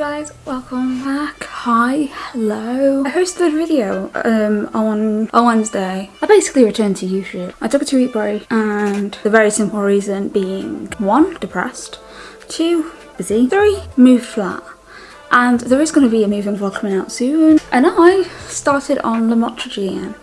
guys, welcome back. Hi, hello. I hosted a video um, on, on Wednesday. I basically returned to YouTube. I took a two week break and the very simple reason being one, depressed, two, busy, three, moved flat. And there is going to be a moving vlog coming out soon. And I started on lamotrigine.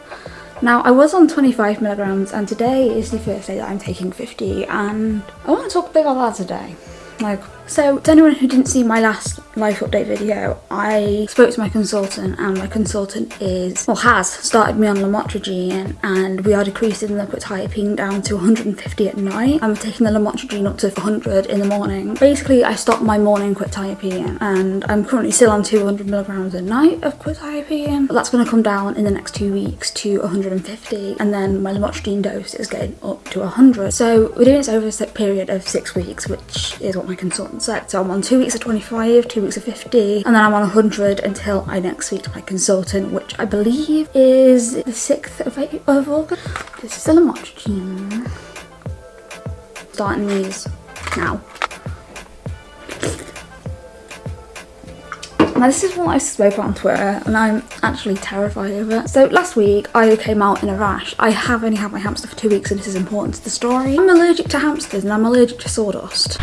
Now I was on 25 milligrams and today is the first day that I'm taking 50 and I want to talk a bit about that today. Like, so to anyone who didn't see my last life update video, I spoke to my consultant and my consultant is, well has, started me on lamotrigine and we are decreasing the quetiapine down to 150 at night. I'm taking the lamotrigine up to 100 in the morning. Basically, I stopped my morning quetiapine and I'm currently still on 200 milligrams a night of quetiapine. But that's going to come down in the next two weeks to 150 and then my lamotrigine dose is getting up to 100. So we're doing this over a period of six weeks, which is what my consultant said. So I'm on two weeks of 25, two weeks of 50, and then I'm on 100 until I next speak to my consultant, which I believe is the 6th of, of August. This is the lamotrigine. Starting these now. Now this is what I spoke about on Twitter and I'm actually terrified of it. So last week I came out in a rash. I have only had my hamster for two weeks and this is important to the story. I'm allergic to hamsters and I'm allergic to sawdust.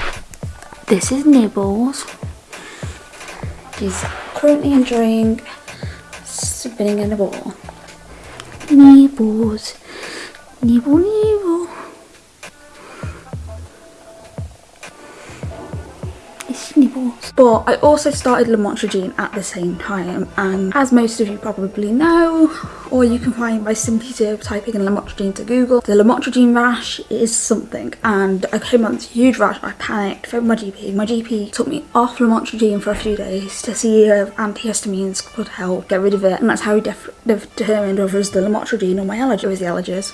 This is Nibbles. He's currently enjoying spinning in a ball. Nibbles. Nibble, nibble. But I also started lamotrigine at the same time and as most of you probably know, or you can find by simply typing in lamotrigine to Google, the lamotrigine rash is something and I came on this huge rash, I panicked, phoned my GP. My GP took me off lamotrigine for a few days to see if antihistamines could help get rid of it and that's how he determined whether it was the lamotrigine or my allergy, or was the allergies.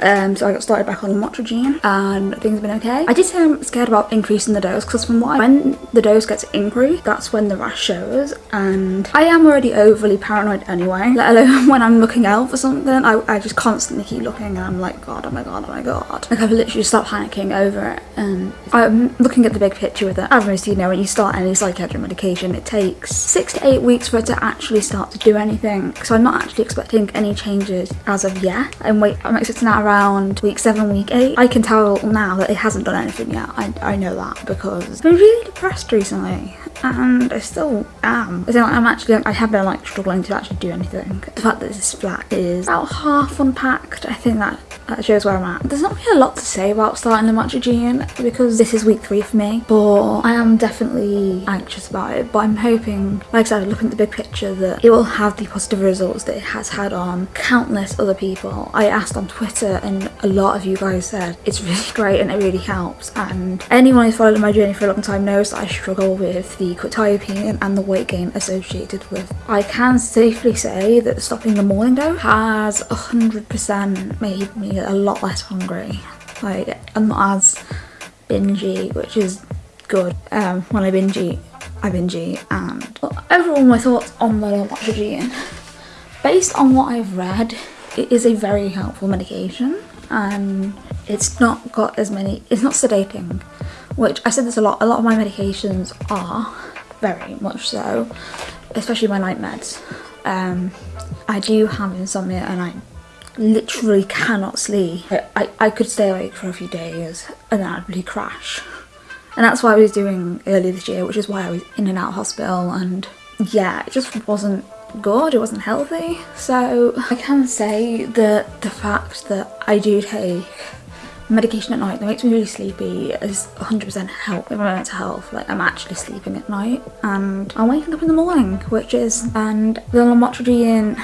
Um, so I got started back on lamotrigine and things have been okay. I did say I'm scared about increasing the dose because from what I, when the dose gets increased, that's when the rash shows and I am already overly paranoid anyway, let alone when I'm looking out for something. I, I just constantly keep looking and I'm like, God, oh my God, oh my God. Like I've literally stopped panicking over it and I'm looking at the big picture with it. As most you know, when you start any psychiatric medication, it takes six to eight weeks for it to actually start to do anything. So I'm not actually expecting any changes as of yet. I'm wait, I'm expecting that around week seven, week eight. I can tell now that it hasn't done anything yet. I, I know that because I've been really depressed recently and I still am. I I'm actually, I have been like struggling to actually do anything. The fact that this flat is about half unpacked, I think that, that shows where I'm at. There's not really a lot to say about starting the matcha lamotrigine because this is week three for me, but I am definitely anxious about it. But I'm hoping, like I said, looking at the big picture, that it will have the positive results that it has had on countless other people. I asked on Twitter and a lot of you guys said it's really great and it really helps. And anyone who's followed my journey for a long time knows that I struggle with the the quetiapine and the weight gain associated with. I can safely say that stopping the morning dose has 100% made me a lot less hungry. Like, I'm not as bingy, which is good. Um, when I binge eat, I binge eat. And overall, my thoughts on the lamotrigine. Based on what I've read, it is a very helpful medication and it's not got as many, it's not sedating which I said this a lot, a lot of my medications are, very much so, especially my night meds. Um, I do have insomnia and I literally cannot sleep. I, I, I could stay awake for a few days and then I'd really crash. And that's what I was doing earlier this year, which is why I was in and out of hospital and yeah, it just wasn't good, it wasn't healthy. So I can say that the fact that I do take medication at night that makes me really sleepy is 100% help with my mental health. Like I'm actually sleeping at night and I'm waking up in the morning, which is, and the lamotrigine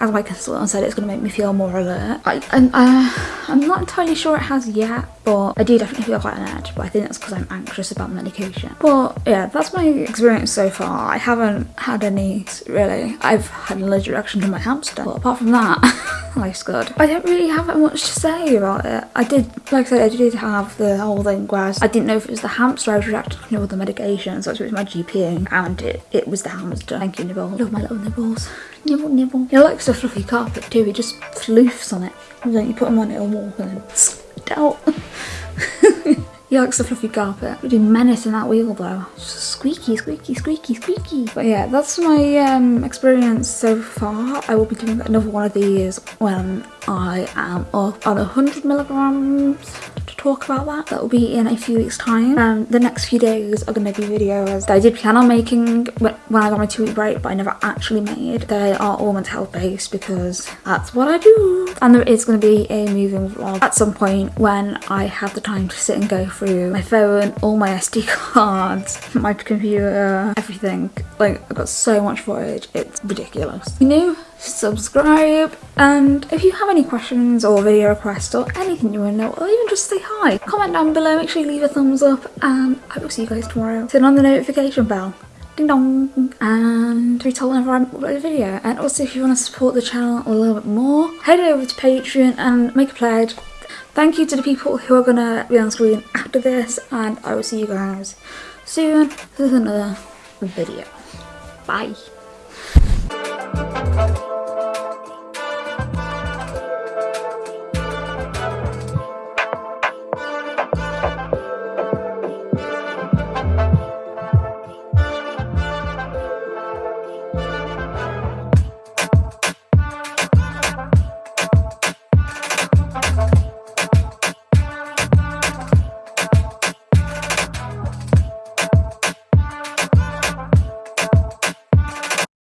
as my consultant said, it's going to make me feel more alert. I, and, uh, I'm not entirely sure it has yet, but I do definitely feel quite an edge, but I think that's because I'm anxious about medication. But yeah, that's my experience so far. I haven't had any, really. I've had an allergic reaction to my hamster, but apart from that, Oh, life's good. I don't really have much to say about it. I did, like I said, I did have the whole thing whereas I didn't know if it was the hamster I was reacting to or the medication, so I was my GP and it, it was the hamster. Thank you, Nibble. Love my little nibbles. Nibble, nibble. He likes a fluffy carpet too, he just floofs on it. And then you put him on it and walk and then out. He likes the fluffy carpet. Really menacing that wheel though. Just squeaky, squeaky, squeaky, squeaky. But yeah, that's my um, experience so far. I will be doing another one of these when I am up on 100 milligrams to talk about that. That will be in a few weeks time. Um, the next few days are going to be videos that I did plan on making when I got my two week break but I never actually made. They are all mental health based because that's what I do. And there is going to be a moving vlog at some point when I have the time to sit and go through my phone, all my SD cards, my computer, everything. Like I've got so much footage, it's ridiculous. You know, subscribe and if you have any questions or video requests or anything you want to know or even just say hi comment down below make sure you leave a thumbs up and i will see you guys tomorrow. Turn on the notification bell. Ding dong! And be told whenever I upload a video. And also if you want to support the channel a little bit more head over to patreon and make a pledge. Thank you to the people who are gonna be on screen after this and i will see you guys soon with another video. Bye